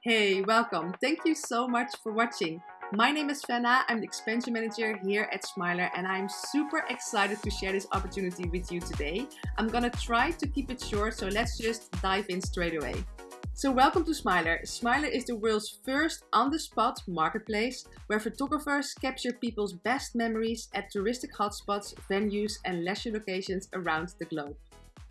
Hey, welcome. Thank you so much for watching. My name is Fenna, I'm the expansion manager here at Smiler and I'm super excited to share this opportunity with you today. I'm gonna try to keep it short, so let's just dive in straight away. So welcome to Smiler. Smiler is the world's first on-the-spot marketplace where photographers capture people's best memories at touristic hotspots, venues and leisure locations around the globe.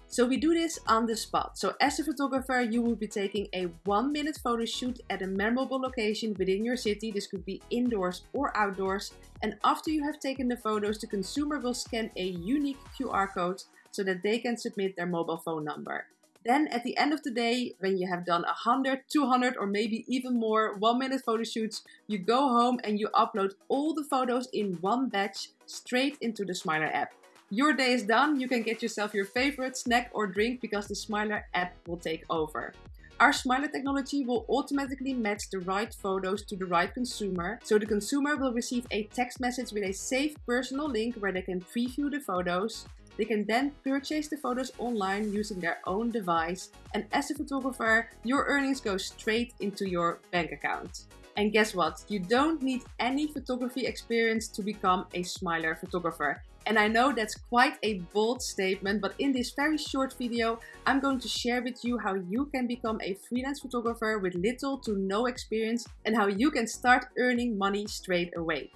So we do this on the spot. So as a photographer, you will be taking a one minute photo shoot at a memorable location within your city. This could be indoors or outdoors. And after you have taken the photos, the consumer will scan a unique QR code so that they can submit their mobile phone number. Then at the end of the day, when you have done 100, 200 or maybe even more one minute photo shoots, you go home and you upload all the photos in one batch straight into the Smiler app. Your day is done, you can get yourself your favorite snack or drink because the Smiler app will take over. Our Smiler technology will automatically match the right photos to the right consumer, so the consumer will receive a text message with a safe personal link where they can preview the photos. They can then purchase the photos online using their own device, and as a photographer, your earnings go straight into your bank account. And guess what? You don't need any photography experience to become a Smiler photographer. And I know that's quite a bold statement, but in this very short video, I'm going to share with you how you can become a freelance photographer with little to no experience and how you can start earning money straight away.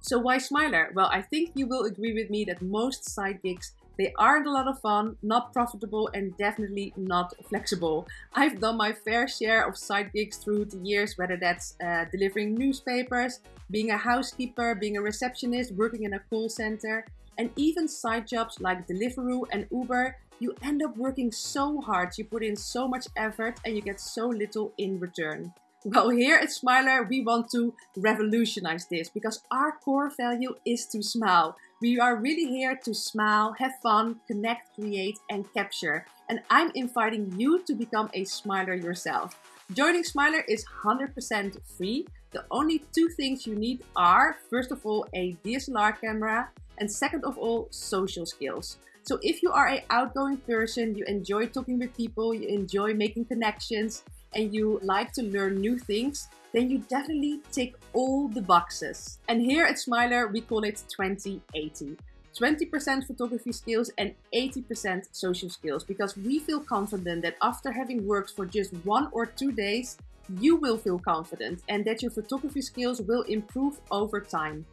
So why Smiler? Well, I think you will agree with me that most side gigs they aren't a lot of fun, not profitable, and definitely not flexible. I've done my fair share of side gigs through the years, whether that's uh, delivering newspapers, being a housekeeper, being a receptionist, working in a call center, and even side jobs like Deliveroo and Uber, you end up working so hard, you put in so much effort and you get so little in return. Well, here at Smiler, we want to revolutionize this because our core value is to smile. We are really here to smile, have fun, connect, create, and capture. And I'm inviting you to become a Smiler yourself. Joining Smiler is 100% free. The only two things you need are, first of all, a DSLR camera and second of all, social skills. So if you are an outgoing person, you enjoy talking with people, you enjoy making connections, and you like to learn new things, then you definitely tick all the boxes. And here at Smiler, we call it 2080. 20% photography skills and 80% social skills because we feel confident that after having worked for just one or two days, you will feel confident and that your photography skills will improve over time.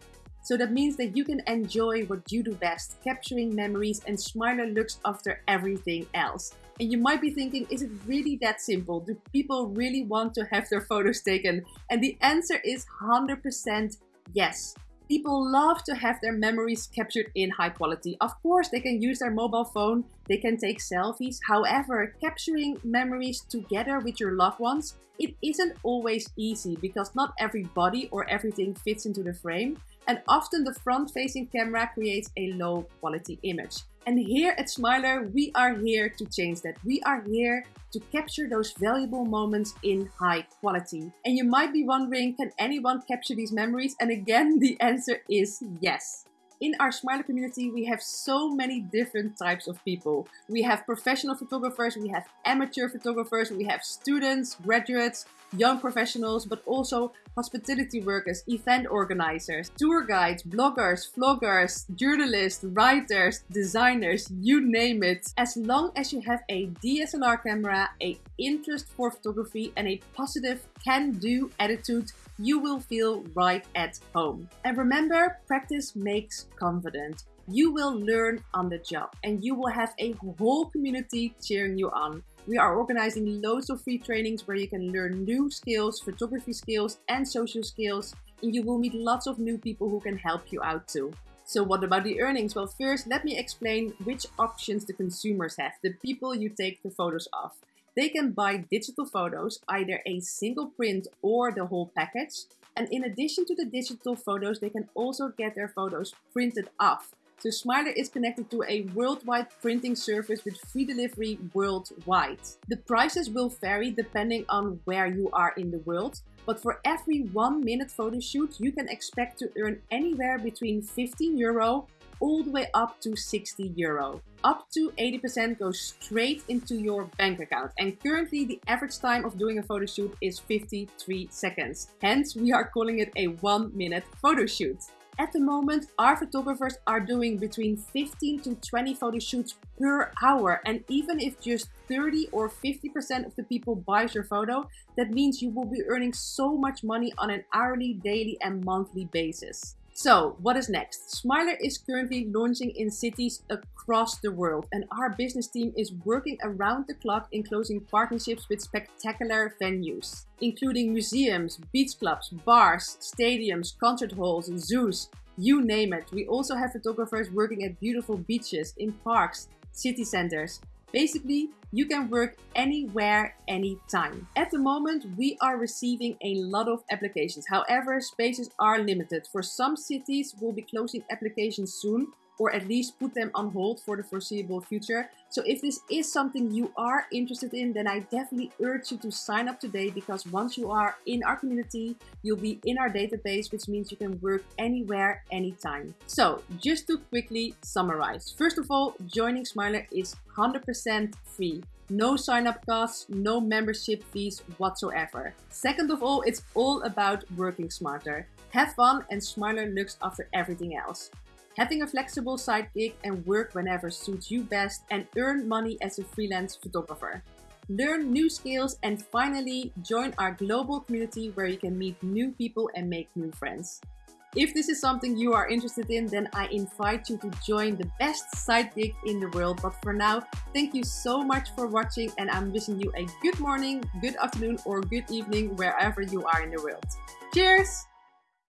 So that means that you can enjoy what you do best, capturing memories and Smiler looks after everything else. And you might be thinking, is it really that simple? Do people really want to have their photos taken? And the answer is 100% yes. People love to have their memories captured in high quality. Of course, they can use their mobile phone, they can take selfies. However, capturing memories together with your loved ones, it isn't always easy because not everybody or everything fits into the frame and often the front-facing camera creates a low quality image. And here at Smiler, we are here to change that. We are here to capture those valuable moments in high quality. And you might be wondering, can anyone capture these memories? And again, the answer is yes. In our Smiler community, we have so many different types of people. We have professional photographers, we have amateur photographers, we have students, graduates, young professionals, but also hospitality workers, event organizers, tour guides, bloggers, vloggers, journalists, writers, designers, you name it. As long as you have a DSLR camera, a interest for photography and a positive can-do attitude, you will feel right at home. And remember, practice makes confident. You will learn on the job and you will have a whole community cheering you on. We are organizing loads of free trainings where you can learn new skills, photography skills and social skills. And you will meet lots of new people who can help you out too. So what about the earnings? Well, first, let me explain which options the consumers have, the people you take the photos of. They can buy digital photos, either a single print or the whole package. And in addition to the digital photos, they can also get their photos printed off. So Smiler is connected to a worldwide printing service with free delivery worldwide. The prices will vary depending on where you are in the world, but for every one minute photo shoot, you can expect to earn anywhere between 15 euro all the way up to 60 euro. Up to 80% goes straight into your bank account. And currently the average time of doing a photo shoot is 53 seconds. Hence, we are calling it a one minute photo shoot. At the moment, our photographers are doing between 15 to 20 photo shoots per hour. And even if just 30 or 50% of the people buys your photo, that means you will be earning so much money on an hourly, daily and monthly basis. So what is next? Smiler is currently launching in cities across the world and our business team is working around the clock in closing partnerships with spectacular venues, including museums, beach clubs, bars, stadiums, concert halls, zoos, you name it. We also have photographers working at beautiful beaches, in parks, city centers, Basically, you can work anywhere, anytime. At the moment, we are receiving a lot of applications. However, spaces are limited. For some cities, we'll be closing applications soon or at least put them on hold for the foreseeable future. So if this is something you are interested in, then I definitely urge you to sign up today because once you are in our community, you'll be in our database, which means you can work anywhere, anytime. So just to quickly summarize. First of all, joining Smiler is 100% free. No sign up costs, no membership fees whatsoever. Second of all, it's all about working smarter. Have fun and Smiler looks after everything else having a flexible side gig and work whenever suits you best and earn money as a freelance photographer. Learn new skills and finally join our global community where you can meet new people and make new friends. If this is something you are interested in, then I invite you to join the best side gig in the world. But for now, thank you so much for watching and I'm wishing you a good morning, good afternoon or good evening wherever you are in the world. Cheers!